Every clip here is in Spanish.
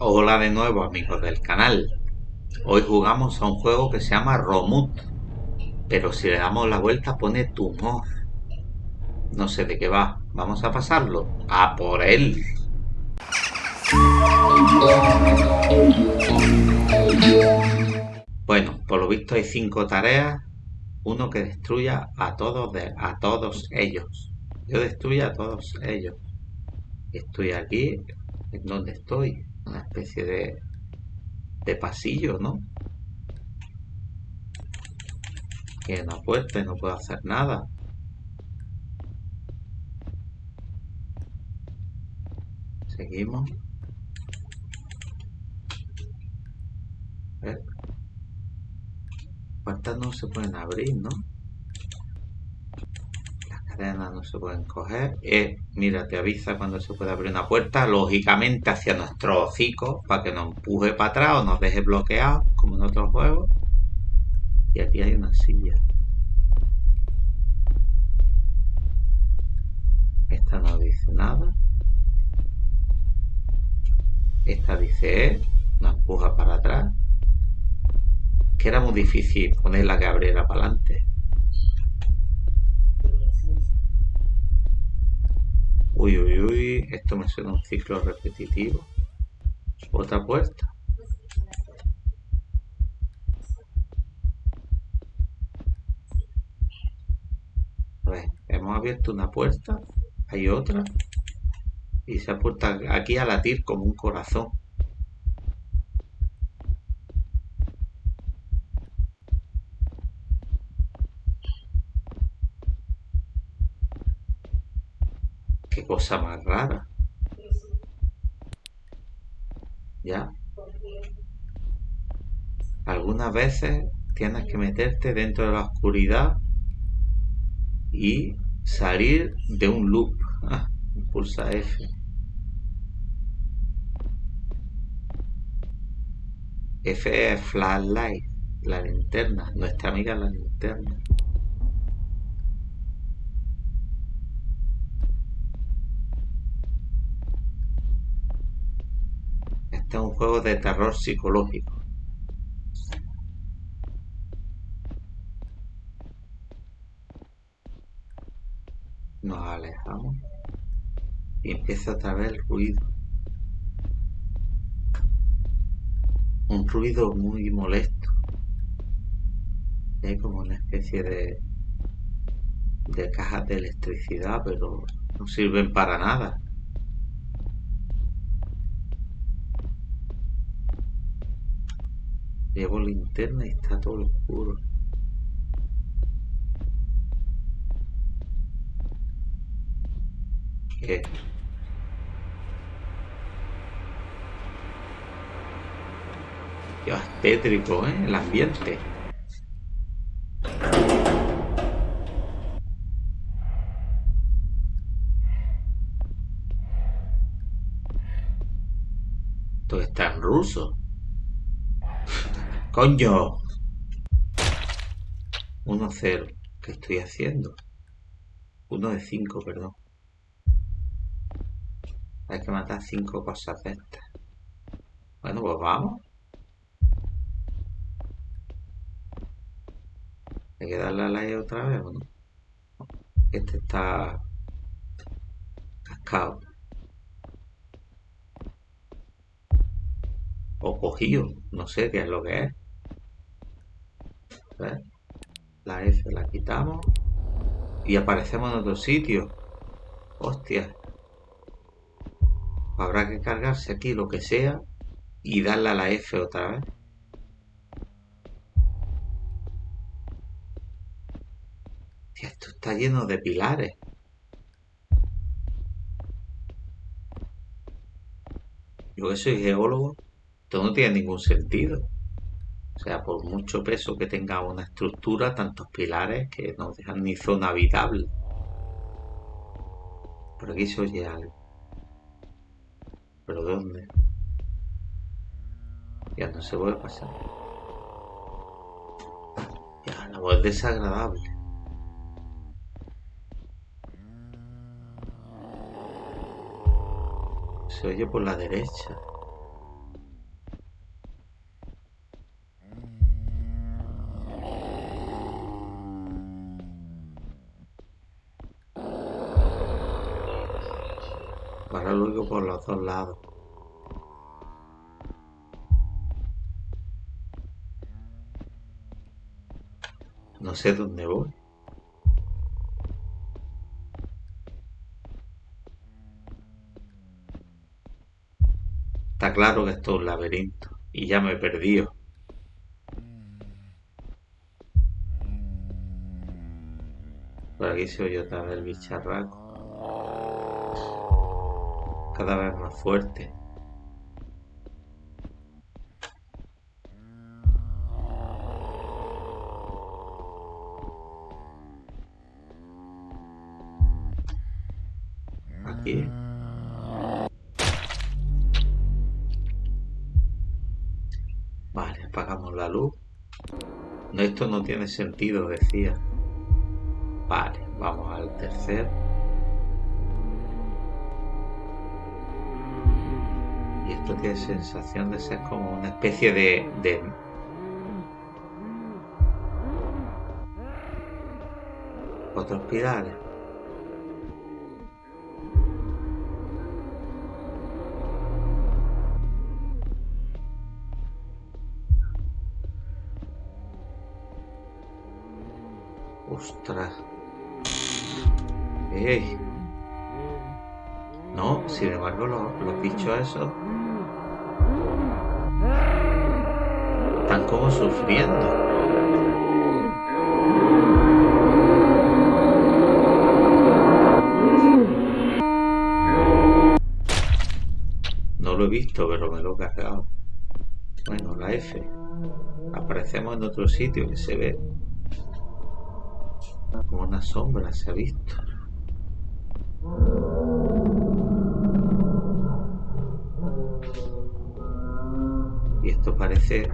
Hola de nuevo amigos del canal. Hoy jugamos a un juego que se llama Romut. Pero si le damos la vuelta pone tumor. No sé de qué va. Vamos a pasarlo. A por él. Bueno, por lo visto hay cinco tareas. Uno que destruya a todos, de, a todos ellos. Yo destruya a todos ellos. Estoy aquí. ¿En donde estoy? Una especie de, de pasillo, ¿no? Que una puerta y no puedo hacer nada. Seguimos. Puertas no se pueden abrir, ¿no? No se pueden coger. Eh, mira, te avisa cuando se puede abrir una puerta, lógicamente hacia nuestro hocico, para que nos empuje para atrás o nos deje bloqueados, como en otros juegos. Y aquí hay una silla. Esta no dice nada. Esta dice E, nos empuja para atrás. Que era muy difícil ponerla que abriera para adelante. Uy, uy, uy, esto me suena un ciclo repetitivo. Otra puerta. A ver, hemos abierto una puerta, hay otra, y se ha puesto aquí a latir como un corazón. Cosa más rara. ¿Ya? Algunas veces tienes que meterte dentro de la oscuridad y salir de un loop. Pulsa F. F es flashlight, la linterna, nuestra amiga la linterna. Este es un juego de terror psicológico. Nos alejamos y empieza otra vez el ruido. Un ruido muy molesto. Hay como una especie de, de cajas de electricidad, pero no sirven para nada. Llevo linterna y está todo oscuro. ¿Qué? Qué tétrico, ¿eh? El ambiente. Todo está en ruso. Coño. 1-0. ¿Qué estoy haciendo? 1 de 5, perdón. Hay que matar 5 cosas de estas. Bueno, pues vamos. Hay que darle a la E otra vez, ¿o no? Este está cascado. O cogido. No sé qué es lo que es. La F la quitamos. Y aparecemos en otro sitio. Hostia. Habrá que cargarse aquí lo que sea y darle a la F otra vez. esto está lleno de pilares. Yo que soy geólogo, esto no tiene ningún sentido. O sea, por mucho peso que tenga una estructura, tantos pilares que no dejan ni zona habitable. Por aquí se oye algo. ¿Pero dónde? Ya no se puede pasar. Ya, la voz es desagradable. Se oye por la derecha. Ahora luego por los dos lados. No sé dónde voy. Está claro que esto es un laberinto y ya me he perdido. Por aquí se oye otra vez el bicharraco. Cada vez más fuerte. Aquí. Vale, apagamos la luz. Esto no tiene sentido, decía. Vale, vamos al tercer. Esto tiene sensación de ser como una especie de... de... Otros pilares. Ostras. No, sin embargo, los, los bichos esos están como sufriendo. No lo he visto, pero me lo he cargado. Bueno, la F. Aparecemos en otro sitio que se ve como una sombra, se ha visto. Esto parece...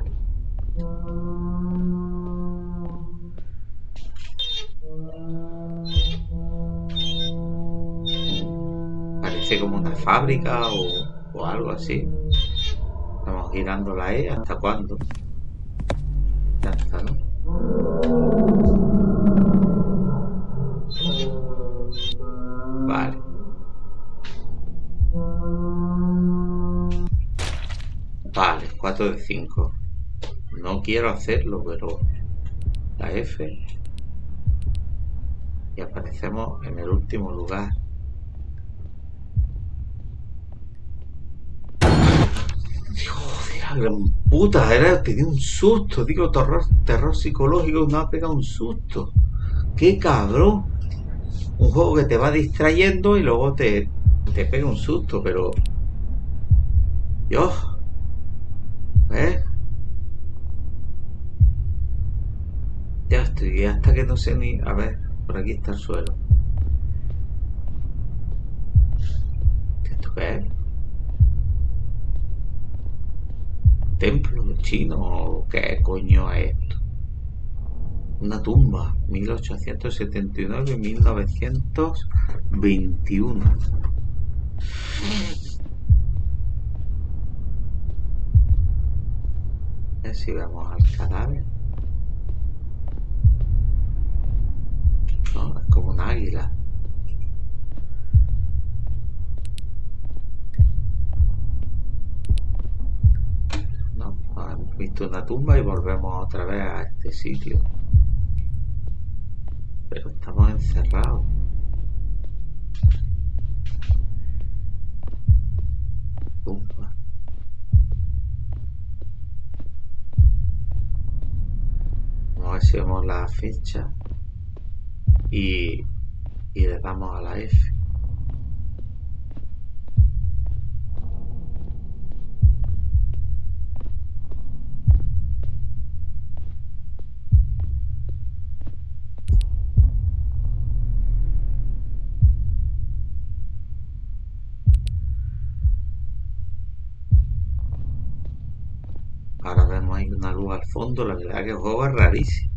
Parece como una fábrica o, o algo así. Estamos girando la E. ¿Hasta cuándo? Ya está. Vale, 4 de 5. No quiero hacerlo, pero la F. Y aparecemos en el último lugar. La gran puta, era, un susto, digo, terror, terror psicológico, me ha pegado un susto. ¡Qué cabrón! Un juego que te va distrayendo y luego te, te pega un susto, pero... Dios. ¿Eh? Ya estoy, hasta que no sé ni... A ver, por aquí está el suelo. ¿Esto qué es? ¿Templo chino o qué coño es esto? Una tumba, 1879-1921. A si vemos al cadáver. No, es como un águila. No, hemos visto una tumba y volvemos otra vez a este sitio. Pero estamos encerrados. Vamos a la fecha y, y le damos a la F. Ahora vemos ahí una luz al fondo, la verdad que el juego rarísimo.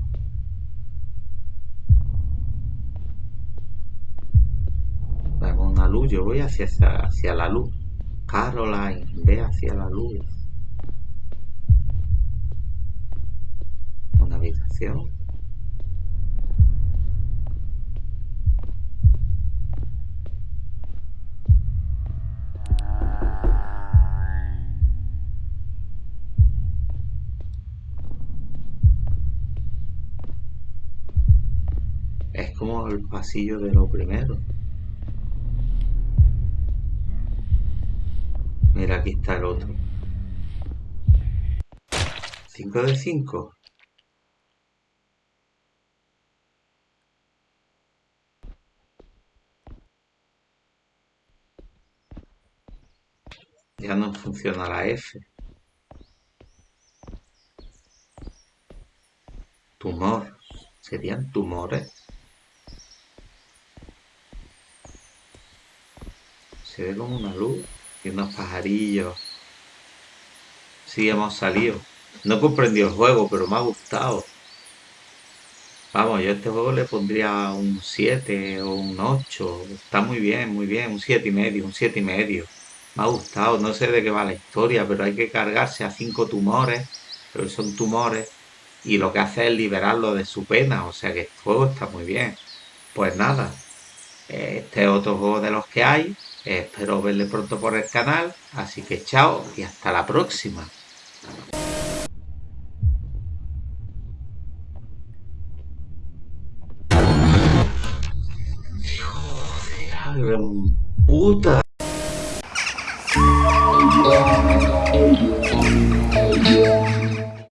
yo voy hacia, hacia la luz. Caroline, ve hacia la luz. Una habitación. Es como el pasillo de lo primero. Mira, aquí está el otro. 5 de 5. Ya no funciona la F. Tumor. ¿Serían tumores? Se ve como una luz unos pajarillos. Sí, hemos salido. No comprendí el juego, pero me ha gustado. Vamos, yo a este juego le pondría un 7 o un 8. Está muy bien, muy bien. Un 7 y medio, un 7 y medio. Me ha gustado. No sé de qué va la historia, pero hay que cargarse a cinco tumores. Pero son tumores. Y lo que hace es liberarlo de su pena. O sea que el juego está muy bien. Pues nada. Este es otro juego de los que hay. Espero verle pronto por el canal. Así que chao y hasta la próxima. puta.